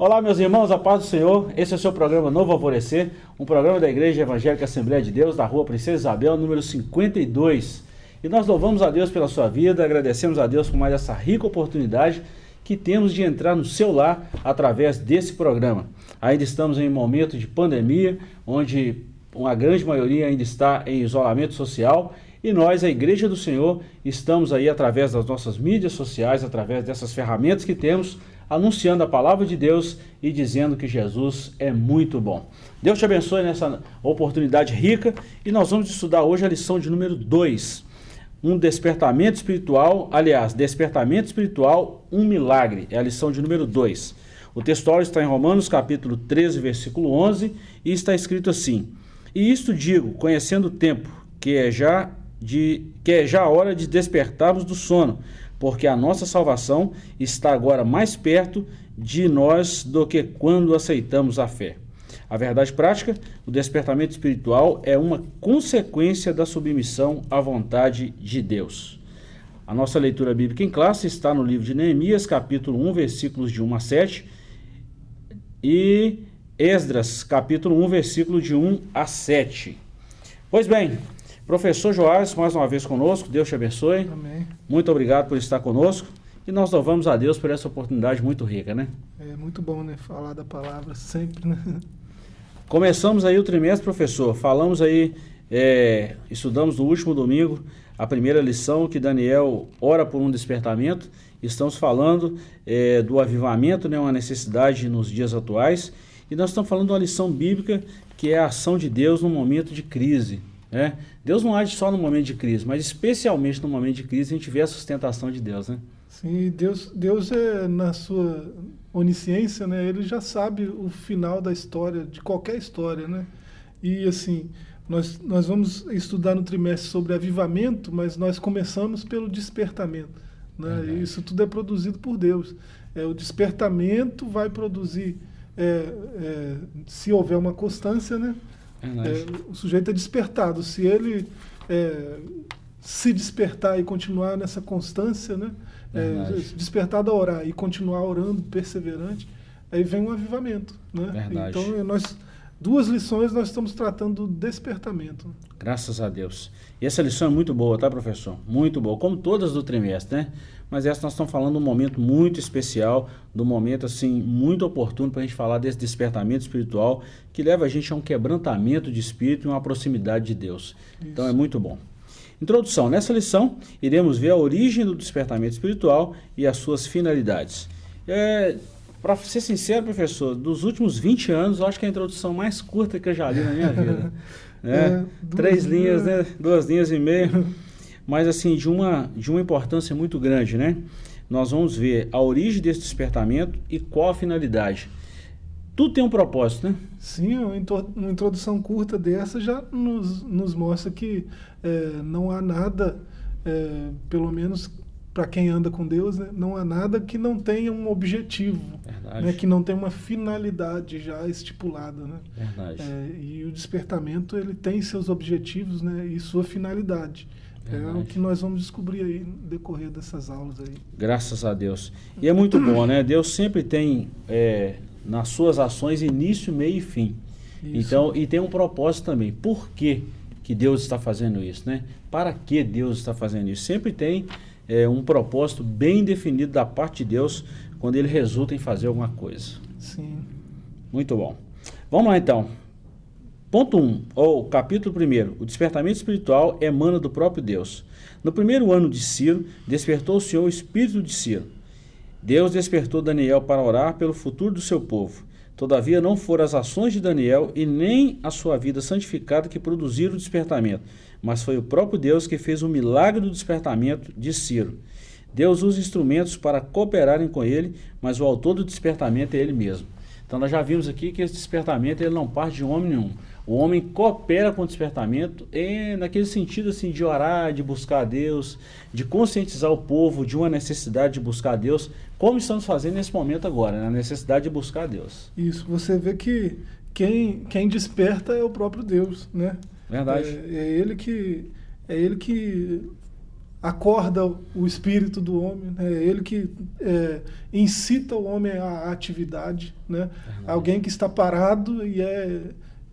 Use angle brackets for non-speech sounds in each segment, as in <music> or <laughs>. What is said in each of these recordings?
Olá, meus irmãos, a paz do Senhor. Esse é o seu programa Novo Alvorecer, um programa da Igreja Evangélica Assembleia de Deus, da rua Princesa Isabel, número 52. E nós louvamos a Deus pela sua vida, agradecemos a Deus por mais essa rica oportunidade que temos de entrar no seu lar através desse programa. Ainda estamos em um momento de pandemia, onde uma grande maioria ainda está em isolamento social e nós, a Igreja do Senhor, estamos aí através das nossas mídias sociais, através dessas ferramentas que temos, anunciando a palavra de Deus e dizendo que Jesus é muito bom. Deus te abençoe nessa oportunidade rica e nós vamos estudar hoje a lição de número 2. Um despertamento espiritual, aliás, despertamento espiritual, um milagre. É a lição de número 2. O texto está em Romanos capítulo 13, versículo 11 e está escrito assim: E isto digo, conhecendo o tempo, que é já de que é já hora de despertarmos do sono, porque a nossa salvação está agora mais perto de nós do que quando aceitamos a fé. A verdade prática, o despertamento espiritual é uma consequência da submissão à vontade de Deus. A nossa leitura bíblica em classe está no livro de Neemias, capítulo 1, versículos de 1 a 7, e Esdras, capítulo 1, versículo de 1 a 7. Pois bem, Professor Joás, mais uma vez conosco, Deus te abençoe. Amém. Muito obrigado por estar conosco e nós louvamos a Deus por essa oportunidade muito rica, né? É muito bom, né? Falar da palavra sempre, né? <laughs> Começamos aí o trimestre, professor. Falamos aí, é, estudamos no último domingo a primeira lição que Daniel ora por um despertamento. Estamos falando é, do avivamento, né? Uma necessidade nos dias atuais. E nós estamos falando de uma lição bíblica que é a ação de Deus no momento de crise. É? Deus não age só no momento de crise, mas especialmente no momento de crise a gente vê a sustentação de Deus, né? Sim, Deus, Deus é na sua onisciência, né? Ele já sabe o final da história, de qualquer história, né? E assim, nós, nós vamos estudar no trimestre sobre avivamento, mas nós começamos pelo despertamento, né? E isso tudo é produzido por Deus. É, o despertamento vai produzir, é, é, se houver uma constância, né? É, o sujeito é despertado. Se ele é, se despertar e continuar nessa constância, né? É, despertado a orar e continuar orando, perseverante, aí vem um avivamento. Né? Verdade. Então, nós, duas lições nós estamos tratando do despertamento. Graças a Deus. E essa lição é muito boa, tá, professor? Muito boa, como todas do trimestre, né? Mas essa nós estamos falando de um momento muito especial, de um momento assim muito oportuno para a gente falar desse despertamento espiritual que leva a gente a um quebrantamento de espírito e uma proximidade de Deus. Isso. Então é muito bom. Introdução. Nessa lição, iremos ver a origem do despertamento espiritual e as suas finalidades. É, para ser sincero, professor, dos últimos 20 anos, eu acho que é a introdução mais curta que eu já li na minha vida. <laughs> É, é, Três linhas, né? Duas linhas e meia. Mas assim, de uma, de uma importância muito grande, né? Nós vamos ver a origem desse despertamento e qual a finalidade. Tudo tem um propósito, né? Sim, uma introdução curta dessa já nos, nos mostra que é, não há nada, é, pelo menos para quem anda com Deus, né, não há nada que não tenha um objetivo, né, que não tenha uma finalidade já estipulada. Né? É, e o despertamento ele tem seus objetivos né, e sua finalidade. Verdade. É o que nós vamos descobrir aí no decorrer dessas aulas aí. Graças a Deus. E é muito bom, né? Deus sempre tem é, nas suas ações início, meio e fim. Isso. Então, e tem um propósito também. Por que, que Deus está fazendo isso, né? Para que Deus está fazendo isso? Sempre tem é, um propósito bem definido da parte de Deus quando ele resulta em fazer alguma coisa. Sim. Muito bom. Vamos lá então. Ponto 1, um, ou capítulo 1, o despertamento espiritual emana do próprio Deus. No primeiro ano de Ciro, despertou o Senhor o espírito de Ciro. Deus despertou Daniel para orar pelo futuro do seu povo. Todavia não foram as ações de Daniel e nem a sua vida santificada que produziram o despertamento, mas foi o próprio Deus que fez o milagre do despertamento de Ciro. Deus usa instrumentos para cooperarem com ele, mas o autor do despertamento é ele mesmo. Então nós já vimos aqui que esse despertamento ele não parte de homem nenhum. O homem coopera com o despertamento e naquele sentido assim de orar, de buscar a Deus, de conscientizar o povo de uma necessidade de buscar a Deus, como estamos fazendo nesse momento agora, né? a necessidade de buscar a Deus. Isso, você vê que quem, quem desperta é o próprio Deus, né? Verdade. É, é ele que é ele que acorda o espírito do homem, né? é ele que é, incita o homem à atividade, né? alguém que está parado e é,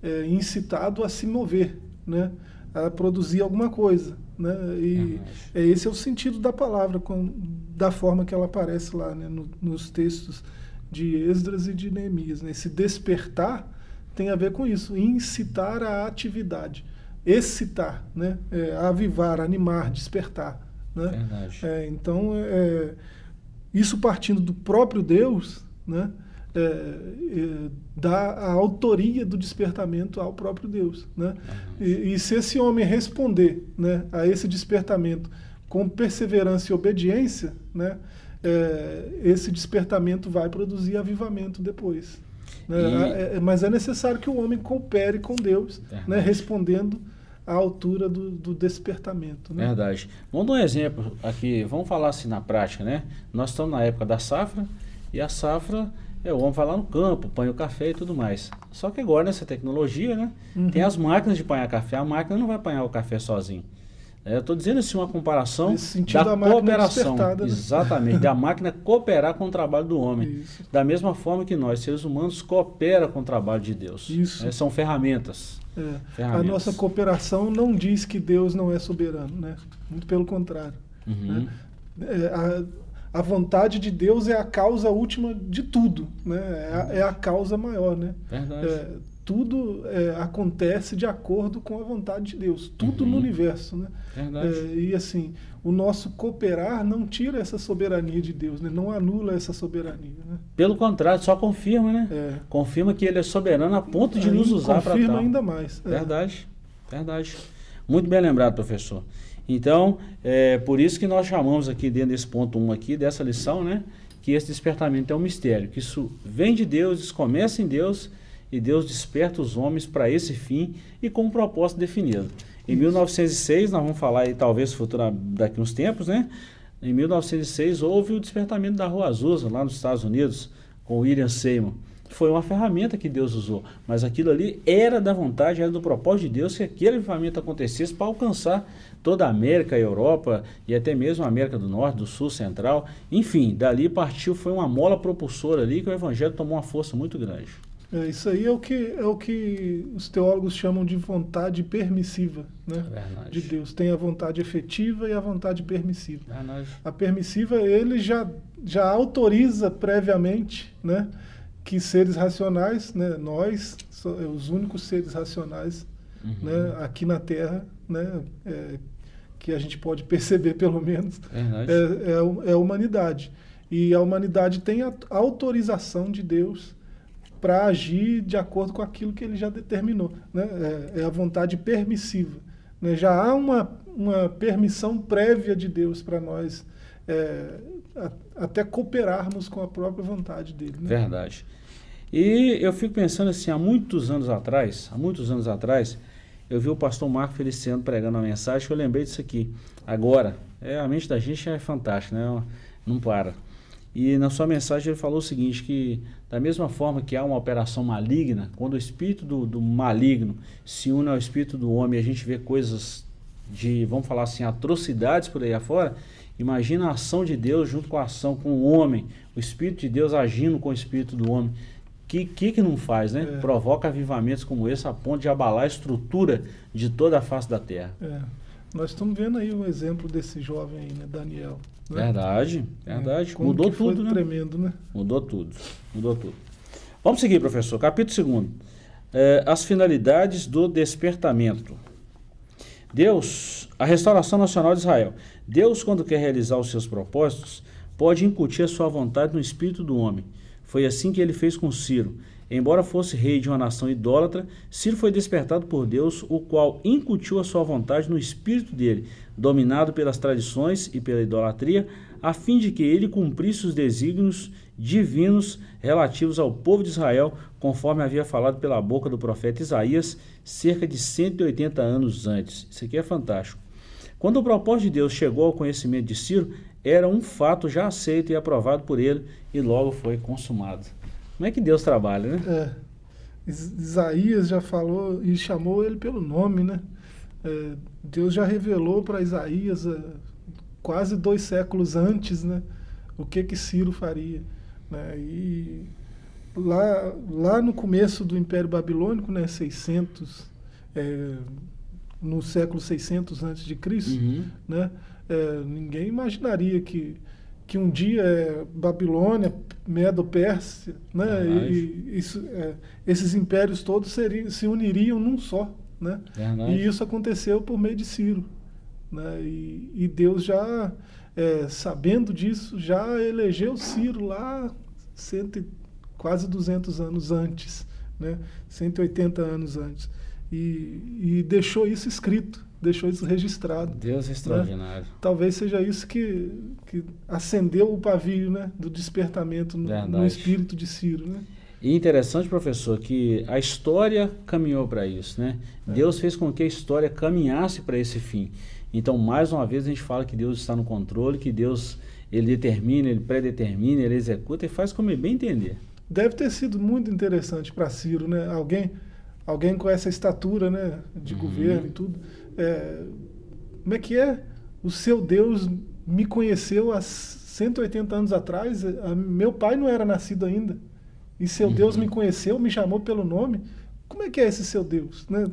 é, incitado a se mover, né? a produzir alguma coisa. Né? E é, esse é o sentido da palavra, com, da forma que ela aparece lá né? no, nos textos de Esdras e de Neemias. Né? Esse despertar tem a ver com isso, incitar a atividade excitar, né? É, avivar, animar, despertar. Né? Verdade. É, então, é, isso partindo do próprio Deus, né? É, é, dá a autoria do despertamento ao próprio Deus. Né? E, e, se esse homem responder né, a esse despertamento com perseverança e obediência, né, é, esse despertamento vai produzir avivamento depois. Né? E... É, mas é necessário que o homem coopere com Deus, né, respondendo à altura do, do despertamento. Né? Verdade. Vamos dar um exemplo aqui, vamos falar assim na prática, né? Nós estamos na época da safra e a safra é, o homem vai lá no campo, põe o café e tudo mais. Só que agora nessa tecnologia, né? Uhum. Tem as máquinas de apanhar café, a máquina não vai apanhar o café sozinho. É, eu estou dizendo assim uma comparação da cooperação. Né? Exatamente, da <laughs> máquina cooperar com o trabalho do homem. Isso. Da mesma forma que nós, seres humanos, cooperam com o trabalho de Deus. Isso. É, são ferramentas. É. A nossa cooperação não diz que Deus não é soberano, né? Muito pelo contrário. Uhum. Né? É, a, a, vontade de Deus é a causa última de tudo, né? É a, é a causa maior, né? Verdade. Tudo é, acontece de acordo com a vontade de Deus, tudo uhum. no universo, né? É, e assim, o nosso cooperar não tira essa soberania de Deus, né? não anula essa soberania. Né? Pelo contrário, só confirma, né? É. Confirma que ele é soberano a ponto de Aí, nos usar para tal. Confirma ainda mais. É. Verdade, verdade. Muito bem lembrado, professor. Então, é por isso que nós chamamos aqui dentro desse ponto 1 um aqui, dessa lição, né? Que esse despertamento é um mistério, que isso vem de Deus, isso começa em Deus e Deus desperta os homens para esse fim e com um propósito definido. Em 1906, nós vamos falar aí talvez futura, daqui uns tempos, né? Em 1906 houve o despertamento da Rua Azusa, lá nos Estados Unidos, com William Seymour. Foi uma ferramenta que Deus usou, mas aquilo ali era da vontade, era do propósito de Deus que aquele avivamento acontecesse para alcançar toda a América, a Europa e até mesmo a América do Norte, do Sul, Central. Enfim, dali partiu, foi uma mola propulsora ali que o Evangelho tomou uma força muito grande. É, isso aí é o, que, é o que os teólogos chamam de vontade permissiva né? É de Deus. Tem a vontade efetiva e a vontade permissiva. Verdade. A permissiva, ele já, já autoriza previamente né, que seres racionais, né, nós, é, os únicos seres racionais uhum. né, aqui na Terra, né, é, que a gente pode perceber <laughs> pelo menos, é, é, é a humanidade. E a humanidade tem a autorização de Deus para agir de acordo com aquilo que ele já determinou. Né? É, é a vontade permissiva. Né? Já há uma, uma permissão prévia de Deus para nós é, a, até cooperarmos com a própria vontade dele. Né? Verdade. E eu fico pensando assim, há muitos anos atrás, há muitos anos atrás, eu vi o pastor Marco Feliciano pregando uma mensagem eu lembrei disso aqui. Agora, é, a mente da gente é fantástica, né? Não para. E na sua mensagem ele falou o seguinte, que da mesma forma que há uma operação maligna, quando o espírito do, do maligno se une ao espírito do homem a gente vê coisas de, vamos falar assim, atrocidades por aí afora, imagina a ação de Deus junto com a ação com o homem, o espírito de Deus agindo com o espírito do homem. Que que, que não faz, né? É. Provoca avivamentos como esse a ponto de abalar a estrutura de toda a face da terra. É. Nós estamos vendo aí o exemplo desse jovem, né, Daniel. Né? Verdade, verdade. É, Mudou tudo, né? Tremendo, né? Mudou tudo, mudou tudo. Vamos seguir, professor. Capítulo 2. É, as finalidades do despertamento. Deus, a restauração nacional de Israel. Deus, quando quer realizar os seus propósitos, pode incutir a sua vontade no espírito do homem. Foi assim que ele fez com Ciro. Embora fosse rei de uma nação idólatra, Ciro foi despertado por Deus, o qual incutiu a sua vontade no espírito dele, dominado pelas tradições e pela idolatria, a fim de que ele cumprisse os desígnios divinos relativos ao povo de Israel, conforme havia falado pela boca do profeta Isaías, cerca de 180 anos antes. Isso aqui é fantástico. Quando o propósito de Deus chegou ao conhecimento de Ciro, era um fato já aceito e aprovado por ele e logo foi consumado. Como é que Deus trabalha, né? É. Isaías já falou e chamou ele pelo nome, né? É, Deus já revelou para Isaías é, quase dois séculos antes, né? O que que Ciro faria, né? E lá, lá no começo do Império Babilônico, né? 600, é, no século 600 antes de Cristo, Uhum. né? É, ninguém imaginaria que que um dia é, Babilônia, Medo-Pérsia, né? Verdade. E, isso, é, esses impérios todos seriam, se uniriam num só, né? Verdade. E isso aconteceu por meio de Ciro, né? E, e Deus já, é, sabendo disso, já elegeu Ciro lá cento, e- quase 200 anos antes, né? 180 anos antes. E, e deixou isso escrito, deixou isso registrado. Deus é extraordinário. Talvez seja isso que, que acendeu o pavio né, do despertamento no, no espírito de Ciro. Né? E interessante, professor, que a história caminhou para isso, né? Deus fez com que a história caminhasse para esse fim. Então, mais uma vez, a gente fala que Deus está no controle, que Deus ele determina, ele predetermina, ele executa e faz como ele bem entender. Deve ter sido muito interessante para Ciro, né? Alguém, alguém com essa estatura, né, de Uhum. governo e tudo. É, como é que é? O seu Deus me conheceu há 180 anos atrás. A- meu pai não era nascido ainda. E seu Deus Uhum. me conheceu, me chamou pelo nome. Como é que é esse seu Deus, né?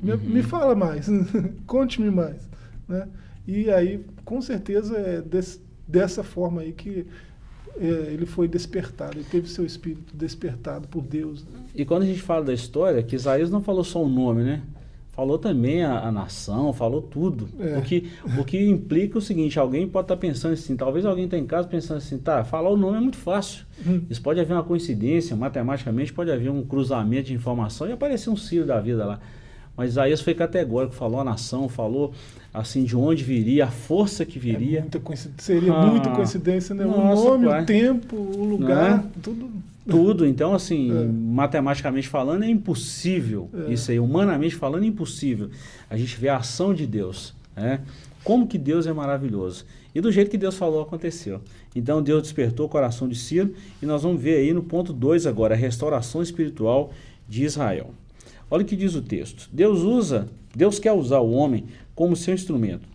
Me, Uhum. me fala mais, <laughs> conte-me mais, né? E aí, com certeza, é des- dessa forma aí que é, ele foi despertado, ele teve seu espírito despertado por Deus. né? E quando a gente fala da história, que Isaías não falou só o nome, né? Falou também a, a nação, falou tudo. É. O, que, o que implica o seguinte, alguém pode estar pensando assim, talvez alguém está em casa pensando assim, tá, falar o nome é muito fácil. Hum. Isso pode haver uma coincidência, matematicamente pode haver um cruzamento de informação e aparecer um Ciro da vida lá. Mas Isaías foi categórico, falou a nação, falou assim de onde viria, a força que É viria. muita coincidência, seria Ah, muita coincidência, né? nossa, o nome, pai. o tempo, o lugar, Né? tudo. Tudo, então assim, É. matematicamente falando é impossível, É. isso aí, humanamente falando é impossível. A gente vê a ação de Deus, né? Como que Deus é maravilhoso. E do jeito que Deus falou, aconteceu. Então Deus despertou o coração de Ciro e nós vamos ver aí no ponto 2 agora, a restauração espiritual de Israel. Olha o que diz o texto. Deus usa, Deus quer usar o homem como seu instrumento.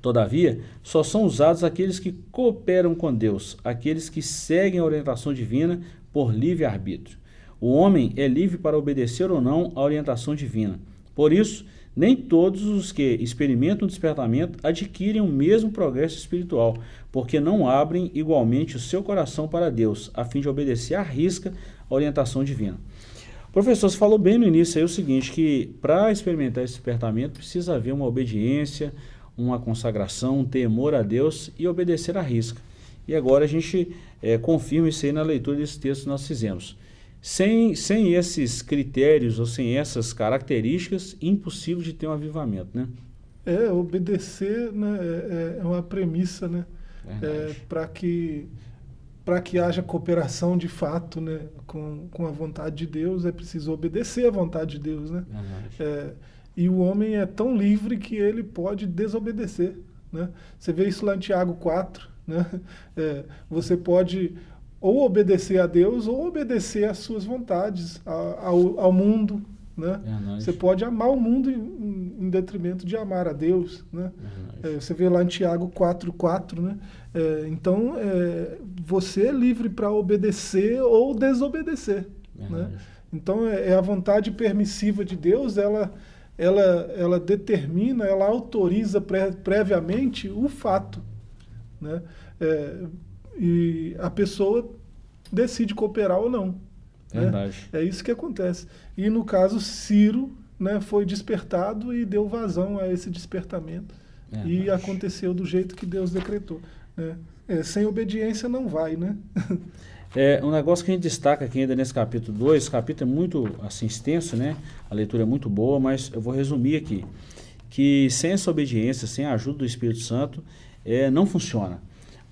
Todavia, só são usados aqueles que cooperam com Deus, aqueles que seguem a orientação divina por livre-arbítrio. O homem é livre para obedecer ou não à orientação divina. Por isso, nem todos os que experimentam o despertamento adquirem o mesmo progresso espiritual, porque não abrem igualmente o seu coração para Deus, a fim de obedecer à risca a orientação divina. Professor, você falou bem no início aí o seguinte, que para experimentar esse despertamento precisa haver uma obediência, uma consagração, um temor a Deus e obedecer à risca. E agora a gente eh, confirma isso aí na leitura desse texto que nós fizemos. Sem, sem esses critérios ou sem essas características, impossível de ter um avivamento, né? É, obedecer né, é, é uma premissa, né? É, para que para que haja cooperação de fato né, com, com a vontade de Deus, é preciso obedecer à vontade de Deus. Né? É, e o homem é tão livre que ele pode desobedecer. Né? Você vê isso lá em Tiago 4. Né? É, você pode ou obedecer a Deus ou obedecer às suas vontades, ao, ao mundo. Né? Verdade. Você pode amar o mundo em, em detrimento de amar a Deus. Né? Verdade. É, você vê lá em Tiago 4,4, né? É, então, é, você é livre para obedecer ou desobedecer. Né? Então, é, é a vontade permissiva de Deus, ela, ela, ela determina, ela autoriza pré- previamente o fato. Né? É, e a pessoa decide cooperar ou não. né? Verdade. É isso que acontece. E no caso, Ciro né, foi despertado e deu vazão a esse despertamento. E Verdade. aconteceu do jeito que Deus decretou. né? É, sem obediência não vai, né? <laughs> É, um negócio que a gente destaca aqui ainda nesse capítulo 2, o capítulo é muito assim, extenso, né? A leitura é muito boa, mas eu vou resumir aqui. Que sem essa obediência, sem a ajuda do Espírito Santo, é, não funciona.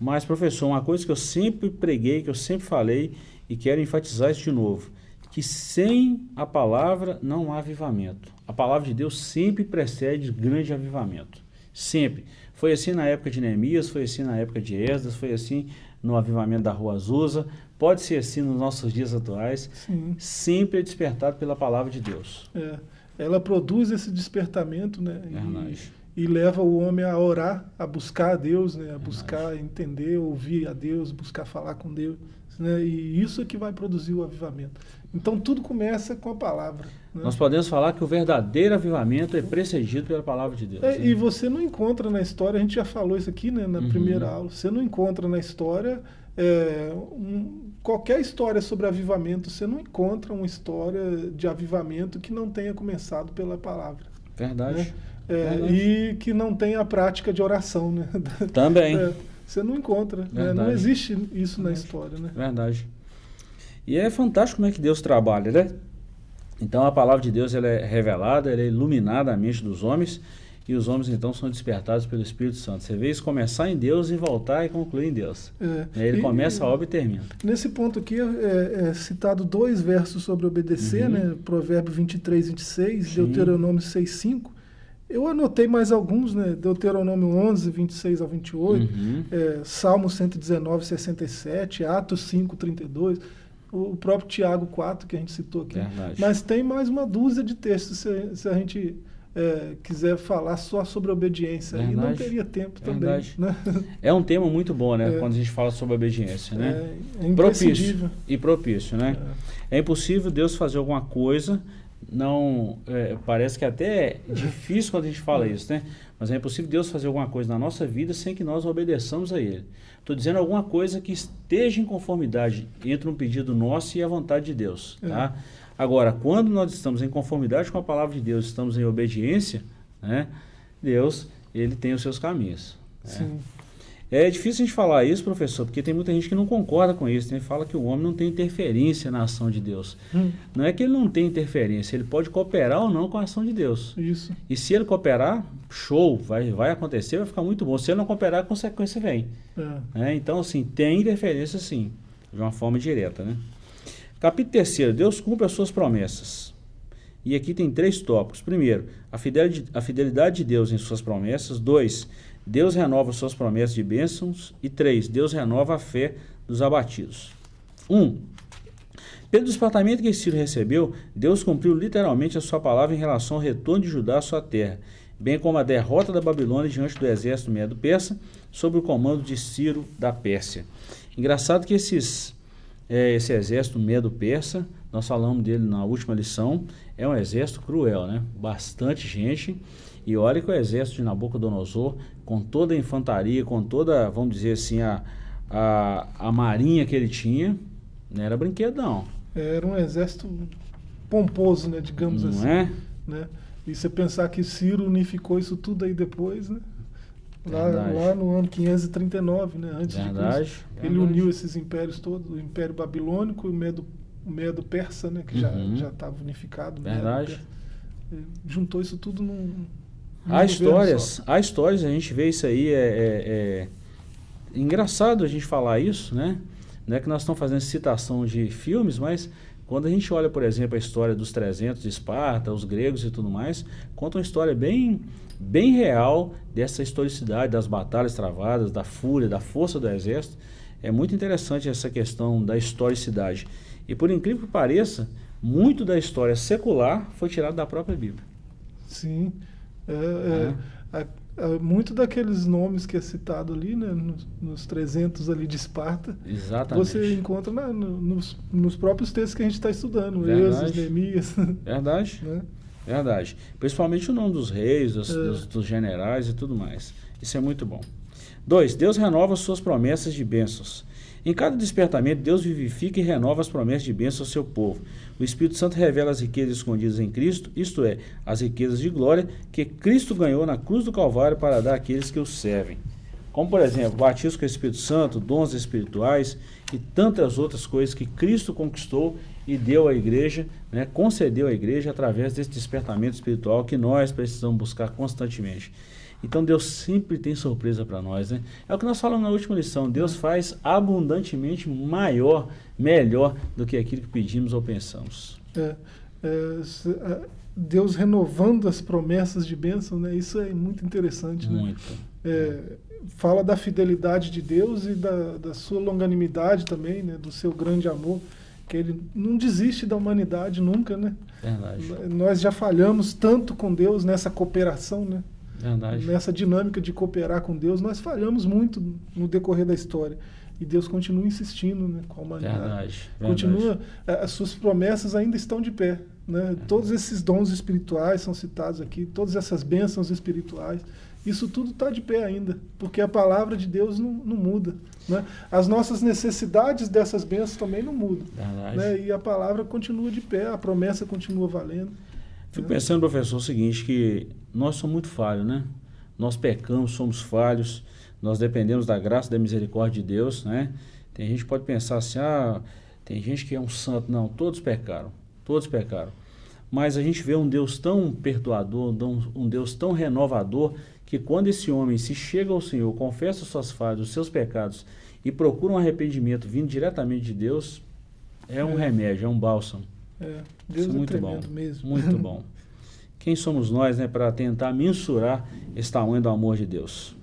Mas, professor, uma coisa que eu sempre preguei, que eu sempre falei e quero enfatizar isso de novo, que sem a palavra não há avivamento. A palavra de Deus sempre precede grande avivamento. Sempre. Foi assim na época de Neemias, foi assim na época de Esdras, foi assim no avivamento da Rua Azusa, pode ser assim nos nossos dias atuais. Sim. Sempre é despertado pela palavra de Deus. É, ela produz esse despertamento, né? Verdade. e leva o homem a orar, a buscar a Deus, né? a buscar entender, ouvir a Deus, buscar falar com Deus. Né? E isso é que vai produzir o avivamento. Então tudo começa com a palavra. Né? Nós podemos falar que o verdadeiro avivamento é precedido pela palavra de Deus. É, e você não encontra na história, a gente já falou isso aqui né, na uhum. primeira aula, você não encontra na história é, um, qualquer história sobre avivamento, você não encontra uma história de avivamento que não tenha começado pela palavra. Verdade. Né? É, e que não tenha a prática de oração, né? <laughs> Também. É, você não encontra, né? não existe isso Verdade. na história, né? Verdade. E é fantástico como é que Deus trabalha, né? Então a palavra de Deus ela é revelada, ela é iluminada a mente dos homens e os homens então são despertados pelo Espírito Santo. Você vê isso começar em Deus e voltar e concluir em Deus. É. Ele e, começa a obra e termina. Nesse ponto aqui é, é citado dois versos sobre obedecer, uhum. né? Provérbio 23, 26, Sim. Deuteronômio 6, 5. Eu anotei mais alguns, né? Deuteronômio 11, 26 ao 28, uhum. é, Salmo 119, 67, Atos 5, 32, o, o próprio Tiago 4, que a gente citou aqui. Verdade. Mas tem mais uma dúzia de textos, se, se a gente é, quiser falar só sobre obediência. E não teria tempo também. Né? É um tema muito bom, né? É. Quando a gente fala sobre obediência, né? É, é propício. E propício, né? É. é impossível Deus fazer alguma coisa não é, parece que até é difícil quando a gente fala isso, né? Mas é impossível Deus fazer alguma coisa na nossa vida sem que nós obedeçamos a Ele. Estou dizendo alguma coisa que esteja em conformidade entre um pedido nosso e a vontade de Deus, é. Agora, quando nós estamos em conformidade com a palavra de Deus, estamos em obediência, né? Deus, ele tem os seus caminhos. Né? Né? É difícil a gente falar isso, professor, porque tem muita gente que não concorda com isso. Tem fala que o homem não tem interferência na ação de Deus. Hum. Não é que ele não tem interferência, ele pode cooperar ou não com a ação de Deus. Isso. E se ele cooperar, show, vai, vai acontecer, vai ficar muito bom. Se ele não cooperar, a consequência vem. É. É, então, assim, tem interferência sim, de uma forma direta. Né? Capítulo 3, Deus cumpre as suas promessas. E aqui tem três tópicos. Primeiro, a fidelidade, a fidelidade de Deus em suas promessas. Dois, Deus renova suas promessas de bênçãos. E três, Deus renova a fé dos abatidos. Um, pelo despertamento que Ciro recebeu, Deus cumpriu literalmente a sua palavra em relação ao retorno de Judá à sua terra, bem como a derrota da Babilônia diante do exército medo-persa, sob o comando de Ciro da Pérsia. Engraçado que esses, é, esse exército medo-persa, nós falamos dele na última lição, é um exército cruel, né? Bastante gente. E olha que o exército de Nabucodonosor com toda a infantaria, com toda, vamos dizer assim, a, a, a marinha que ele tinha, não era brinquedo não. Era um exército pomposo, né, digamos não assim. É? Né? E você pensar que Ciro unificou isso tudo aí depois, né? Lá, lá, no ano 539, né? Antes verdade, de Cristo. Ele uniu esses impérios todos, o Império Babilônico e o Medo, o Medo Persa, né? Que uhum. já estava unificado. Verdade. juntou isso tudo num, Há histórias, há histórias, a gente vê isso aí, é, é, é, engraçado a gente falar isso, né? Não é que nós estamos fazendo citação de filmes, mas quando a gente olha, por exemplo, a história dos 300 de Esparta, os gregos e tudo mais, conta uma história bem, bem real dessa historicidade, das batalhas travadas, da fúria, da força do exército. É muito interessante essa questão da historicidade. E por incrível que pareça, muito da história secular foi tirado da própria Bíblia. Sim. É, é, é, muito daqueles nomes que é citado ali, né, nos, nos 300 ali de Esparta, Exatamente. você encontra na, no, nos, nos, próprios textos que a gente está estudando, Êxodo, Neemias. <laughs> Verdade. né? Verdade. Principalmente o nome dos reis, dos, é. dos, dos generais e tudo mais. Isso é muito bom. Dois, Deus renova suas promessas de bênçãos. Em cada despertamento, Deus vivifica e renova as promessas de bênção ao seu povo. O Espírito Santo revela as riquezas escondidas em Cristo, isto é, as riquezas de glória que Cristo ganhou na cruz do Calvário para dar àqueles que o servem. Como, por exemplo, batismo com o Espírito Santo, dons espirituais e tantas outras coisas que Cristo conquistou e deu à igreja, né, concedeu à igreja através desse despertamento espiritual que nós precisamos buscar constantemente. Então Deus sempre tem surpresa para nós, né? É o que nós falamos na última lição. Deus faz abundantemente maior, melhor do que aquilo que pedimos ou pensamos. É, é, é Deus renovando as promessas de bênção, né? Isso é muito interessante, né? Muito. É, fala da fidelidade de Deus e da, da sua longanimidade também, né? Do seu grande amor que ele não desiste da humanidade nunca, né? Verdade. Nós já falhamos tanto com Deus nessa cooperação, né? Verdade. Nessa dinâmica de cooperar com Deus, nós falhamos muito no decorrer da história. E Deus continua insistindo né, com a humanidade. Verdade, Continua, eh, as suas promessas ainda estão de pé. Né? Todos esses dons espirituais são citados aqui, todas essas bênçãos espirituais. Isso tudo está de pé ainda, porque a palavra de Deus não, não muda. Né? As nossas necessidades dessas bênçãos também não mudam. Né? E a palavra continua de pé, a promessa continua valendo. Fico pensando, professor, o seguinte, que nós somos muito falhos, né? Nós pecamos, somos falhos, nós dependemos da graça da misericórdia de Deus, né? Tem gente que pode pensar assim, ah, tem gente que é um santo. Não, todos pecaram, todos pecaram. Mas a gente vê um Deus tão perdoador, um Deus tão renovador, que quando esse homem se chega ao Senhor, confessa suas falhas, os seus pecados e procura um arrependimento vindo diretamente de Deus, é um é. remédio, é um bálsamo. É, Deus Isso é muito bom, mesmo. Muito bom. <laughs> Quem somos nós né, para tentar mensurar esse tamanho do amor de Deus?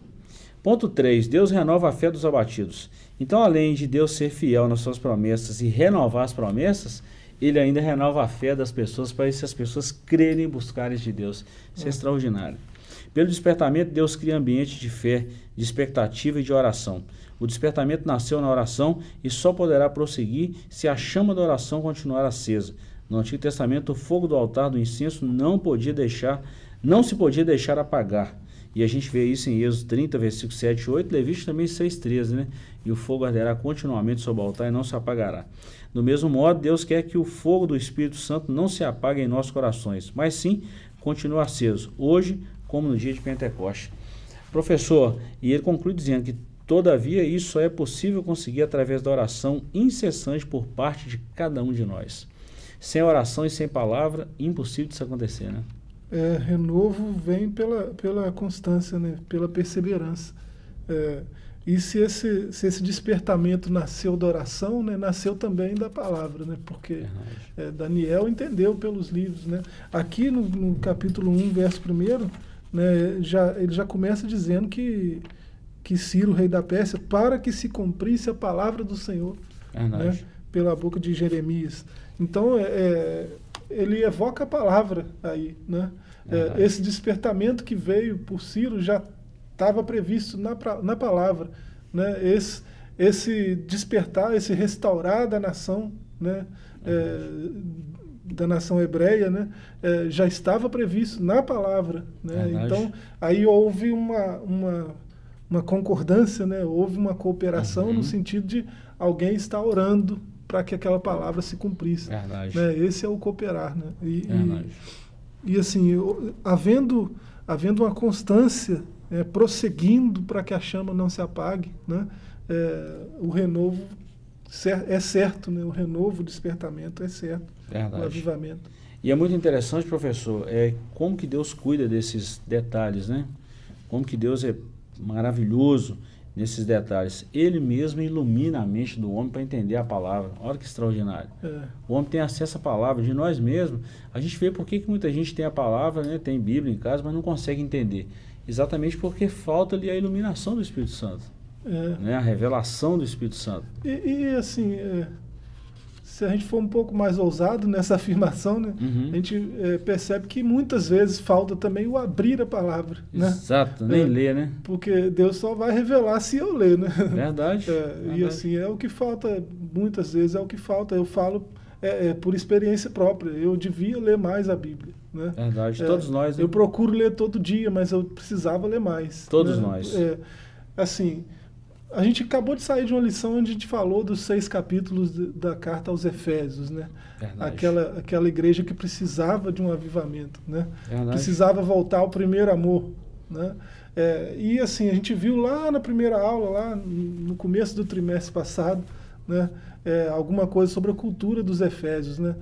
Ponto 3. Deus renova a fé dos abatidos. Então, além de Deus ser fiel nas suas promessas e renovar as promessas, ele ainda renova a fé das pessoas para que as pessoas crerem e buscarem de Deus. Isso é, é extraordinário. Pelo despertamento, Deus cria ambiente de fé, de expectativa e de oração. O despertamento nasceu na oração e só poderá prosseguir se a chama da oração continuar acesa. No Antigo Testamento, o fogo do altar do incenso não podia deixar, não se podia deixar apagar. E a gente vê isso em Êxodo 30, versículo 7 e 8, Levítico também 6, 13, né? E o fogo arderá continuamente sobre o altar e não se apagará. Do mesmo modo, Deus quer que o fogo do Espírito Santo não se apague em nossos corações, mas sim continue aceso, hoje como no dia de Pentecoste. Professor, e ele conclui dizendo que, todavia, isso só é possível conseguir através da oração incessante por parte de cada um de nós. Sem oração e sem palavra, impossível disso acontecer, né? É, renovo vem pela, pela constância, né? pela perseverança. É, e se esse, se esse despertamento nasceu da oração, né, nasceu também da palavra, né, porque é, Daniel entendeu pelos livros. Né. Aqui no, no capítulo 1, verso 1, né, já, ele já começa dizendo que, que Ciro, rei da Pérsia, para que se cumprisse a palavra do Senhor né, pela boca de Jeremias. Então, é, é, ele evoca a palavra aí. Né? É, esse despertamento que veio por Ciro já estava previsto na, na palavra. Né? Esse, esse despertar, esse restaurar da nação, né? É, da nação hebreia, né? É, já estava previsto na palavra. Né? Então, aí houve uma, uma, uma concordância, né? houve uma cooperação uhum. no sentido de alguém estar orando para que aquela palavra se cumprisse. Verdade. Né? Esse é o cooperar. Né? E, Verdade. e, e assim, havendo, havendo uma constância é, prosseguindo para que a chama não se apague, né? É, o renovo é certo, né? o renovo, o despertamento é certo, Verdade. o avivamento. E é muito interessante, professor, é como que Deus cuida desses detalhes, né? Como que Deus é maravilhoso nesses detalhes. Ele mesmo ilumina a mente do homem para entender a palavra. Olha que extraordinário. É. O homem tem acesso à palavra de nós mesmos. A gente vê por que, muita gente tem a palavra, né? tem Bíblia em casa, mas não consegue entender. Exatamente porque falta ali a iluminação do Espírito Santo. É. Né? A revelação do Espírito Santo. E, e assim, é, se a gente for um pouco mais ousado nessa <laughs> afirmação, né, uhum. a gente é, percebe que muitas vezes falta também o abrir a palavra. Né? Exato, nem é, ler, né? Porque Deus só vai revelar se eu ler, né? Verdade, <laughs> é, verdade. E assim, é o que falta, muitas vezes é o que falta. Eu falo é, é, por experiência própria. Eu devia ler mais a Bíblia. Né? Verdade, é, todos nós. Né? Eu procuro ler todo dia, mas eu precisava ler mais. Todos né? nós. É, assim, a gente acabou de sair de uma lição onde a gente falou dos seis capítulos de, da carta aos Efésios, né? Aquela, aquela igreja que precisava de um avivamento, né? Precisava voltar ao primeiro amor, né? É, e assim, a gente viu lá na primeira aula, lá no começo do trimestre passado, né? é, alguma coisa sobre a cultura dos Efésios. Né?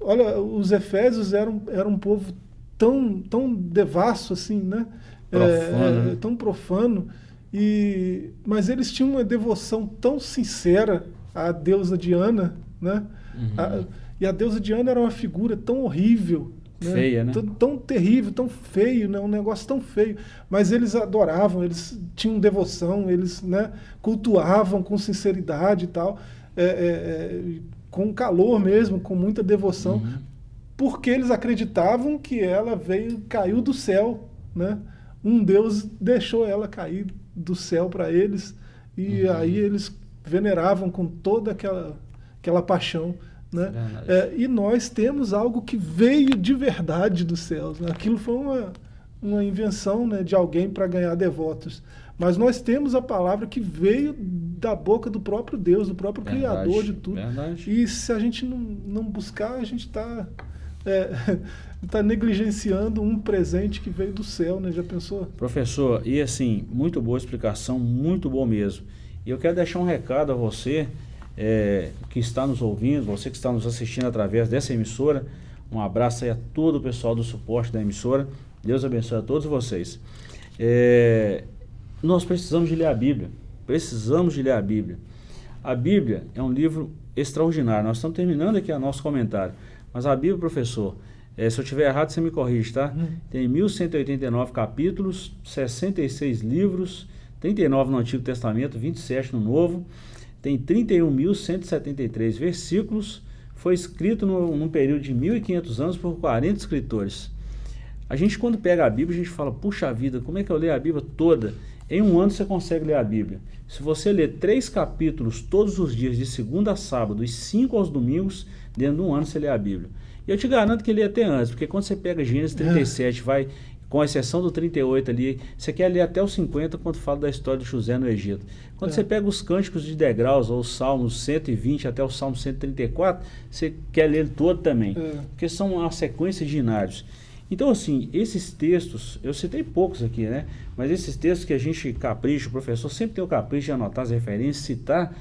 Olha, os Efésios eram, eram um povo tão, tão devasso assim, né? É, profano, é, né? tão profano, e, mas eles tinham uma devoção tão sincera à deusa Diana, né? Uhum. A, e a deusa Diana era uma figura tão horrível, né? Feia, né? Tão, tão, terrível, tão feio, né? um negócio tão feio. Mas eles adoravam, eles tinham devoção, eles né, cultuavam com sinceridade e tal é, é, é, com calor mesmo, com muita devoção, uhum. porque eles acreditavam que ela veio, caiu do céu, né? um Deus deixou ela cair do céu para eles e uhum. aí eles veneravam com toda aquela, aquela paixão. Né? É, e nós temos algo que veio de verdade dos céus. Né? Aquilo foi uma, uma invenção né, de alguém para ganhar devotos. Mas nós temos a palavra que veio da boca do próprio Deus, do próprio verdade, Criador de tudo. Verdade. E se a gente não, não buscar, a gente está é, <laughs> tá negligenciando um presente que veio do céu, né? Já pensou? Professor, e assim, muito boa explicação, muito bom mesmo. E eu quero deixar um recado a você é, que está nos ouvindo, você que está nos assistindo através dessa emissora. Um abraço aí a todo o pessoal do suporte da emissora. Deus abençoe a todos vocês. É, nós precisamos de ler a Bíblia. Precisamos de ler a Bíblia. A Bíblia é um livro extraordinário. Nós estamos terminando aqui o nosso comentário. Mas a Bíblia, professor, é, se eu tiver errado, você me corrige, tá? Hum. Tem 1189 capítulos, 66 livros, 39 no Antigo Testamento, 27 no Novo. Tem 31.173 versículos. Foi escrito no, num período de 1.500 anos por 40 escritores. A gente, quando pega a Bíblia, a gente fala, puxa vida, como é que eu leio a Bíblia toda? Em um ano você consegue ler a Bíblia. Se você ler três capítulos todos os dias, de segunda a sábado, e cinco aos domingos, dentro de um ano você lê a Bíblia. E eu te garanto que lê até antes, porque quando você pega Gênesis 37, é. vai, com exceção do 38 ali, você quer ler até os 50 quando fala da história de José no Egito. Quando é. você pega os cânticos de degraus, ou os salmos 120 até o salmo 134, você quer ler todo também, é. porque são uma sequência de inários. Então, assim, esses textos, eu citei poucos aqui, né? Mas esses textos que a gente capricha, o professor sempre tem o capricho de anotar as referências, citar,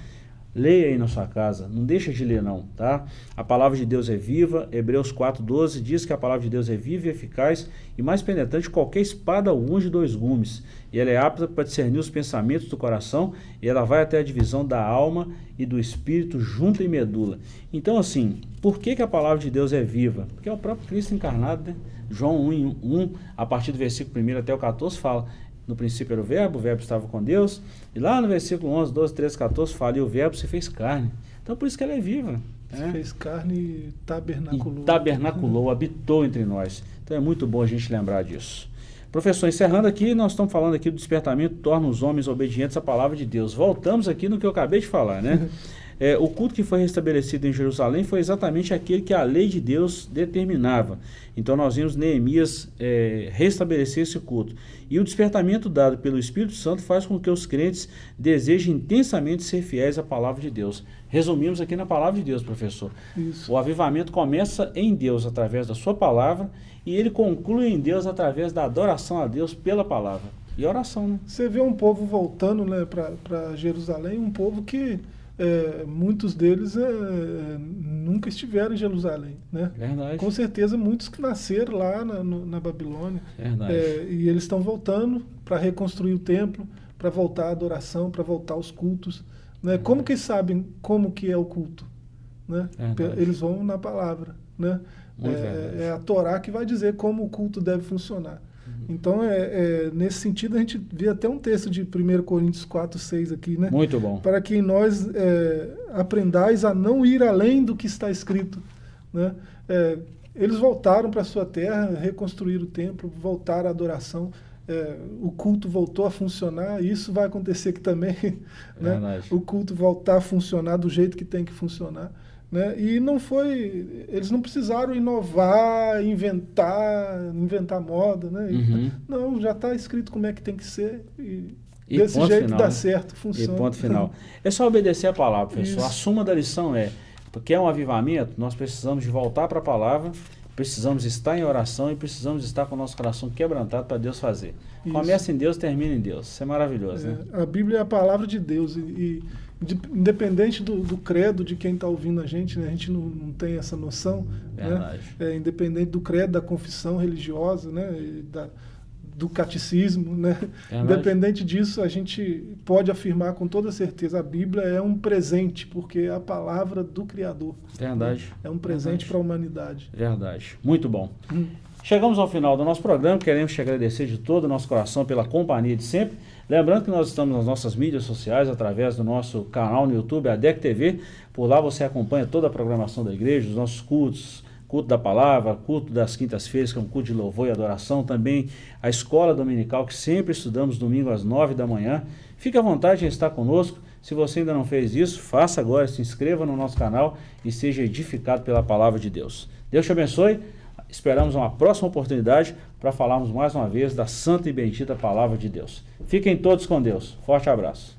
Leia aí na sua casa, não deixa de ler não, tá? A palavra de Deus é viva, Hebreus 4,12 diz que a palavra de Deus é viva e eficaz e mais penetrante que qualquer espada de dois gumes. E ela é apta para discernir os pensamentos do coração e ela vai até a divisão da alma e do espírito junto e medula. Então assim, por que, que a palavra de Deus é viva? Porque é o próprio Cristo encarnado, né? João 1, 1, a partir do versículo 1 até o 14 fala, no princípio era o verbo, o verbo estava com Deus. E lá no versículo 11, 12, 13, 14 fala, e o verbo se fez carne. Então por isso que ela é viva. Se é. fez carne e tabernaculou. E tabernaculou, habitou entre nós. Então é muito bom a gente lembrar disso. Professor, encerrando aqui, nós estamos falando aqui do despertamento torna os homens obedientes à palavra de Deus. Voltamos aqui no que eu acabei de falar, né? <laughs> É, o culto que foi restabelecido em Jerusalém foi exatamente aquele que a lei de Deus determinava. Então nós vimos Neemias é, restabelecer esse culto. E o despertamento dado pelo Espírito Santo faz com que os crentes desejem intensamente ser fiéis à palavra de Deus. Resumimos aqui na palavra de Deus, professor. Isso. O avivamento começa em Deus através da sua palavra e ele conclui em Deus através da adoração a Deus pela palavra. E oração, né? Você vê um povo voltando né, para Jerusalém, um povo que é, muitos deles é, nunca estiveram em Jerusalém. Né? Verdade. Com certeza, muitos que nasceram lá na, no, na Babilônia. Verdade. É, e eles estão voltando para reconstruir o templo, para voltar à adoração, para voltar aos cultos. Né? Como que sabem como que é o culto? Né? Eles vão na palavra. Né? É, é, a Torá que vai dizer como o culto deve funcionar. Então, é, é, nesse sentido, a gente vê até um texto de 1 Coríntios 4, 6 aqui, né? Muito bom. Para que nós é, aprendais a não ir além do que está escrito. Né? É, eles voltaram para a sua terra, reconstruíram o templo, voltaram à adoração. É, o culto voltou a funcionar, e isso vai acontecer aqui também. <laughs> Né? O culto voltar a funcionar do jeito que tem que funcionar. Né? E não foi. Eles não precisaram inovar, inventar, inventar moda. Né? Uhum. Não, já está escrito como é que tem que ser. E, e desse jeito final, dá né? certo, funciona. E ponto final. É só obedecer a palavra, professor. Isso. A suma da lição é: porque é um avivamento, nós precisamos de voltar para a palavra, precisamos estar em oração e precisamos estar com o nosso coração quebrantado para Deus fazer. Isso. Começa em Deus, termina em Deus. Isso é maravilhoso. É, né? A Bíblia é a palavra de Deus. e, e de, independente do, do, credo de quem está ouvindo a gente, né? a gente não, não tem essa noção, né? é, independente do credo, da confissão religiosa, né? Da, do catecismo, né? independente disso, a gente pode afirmar com toda certeza a Bíblia é um presente, porque é a palavra do Criador. Verdade. Né? É um presente para a humanidade. Verdade. Muito bom. Hum. Chegamos ao final do nosso programa, queremos te agradecer de todo o nosso coração pela companhia de sempre. Lembrando que nós estamos nas nossas mídias sociais, através do nosso canal no YouTube, a DEC TV. Por lá você acompanha toda a programação da igreja, os nossos cultos, culto da palavra, culto das quintas-feiras, que é um culto de louvor e adoração, também a escola dominical, que sempre estudamos domingo às nove da manhã. Fique à vontade em estar conosco. Se você ainda não fez isso, faça agora, se inscreva no nosso canal e seja edificado pela palavra de Deus. Deus te abençoe. Esperamos uma próxima oportunidade para falarmos mais uma vez da santa e bendita palavra de Deus. Fiquem todos com Deus. Forte abraço.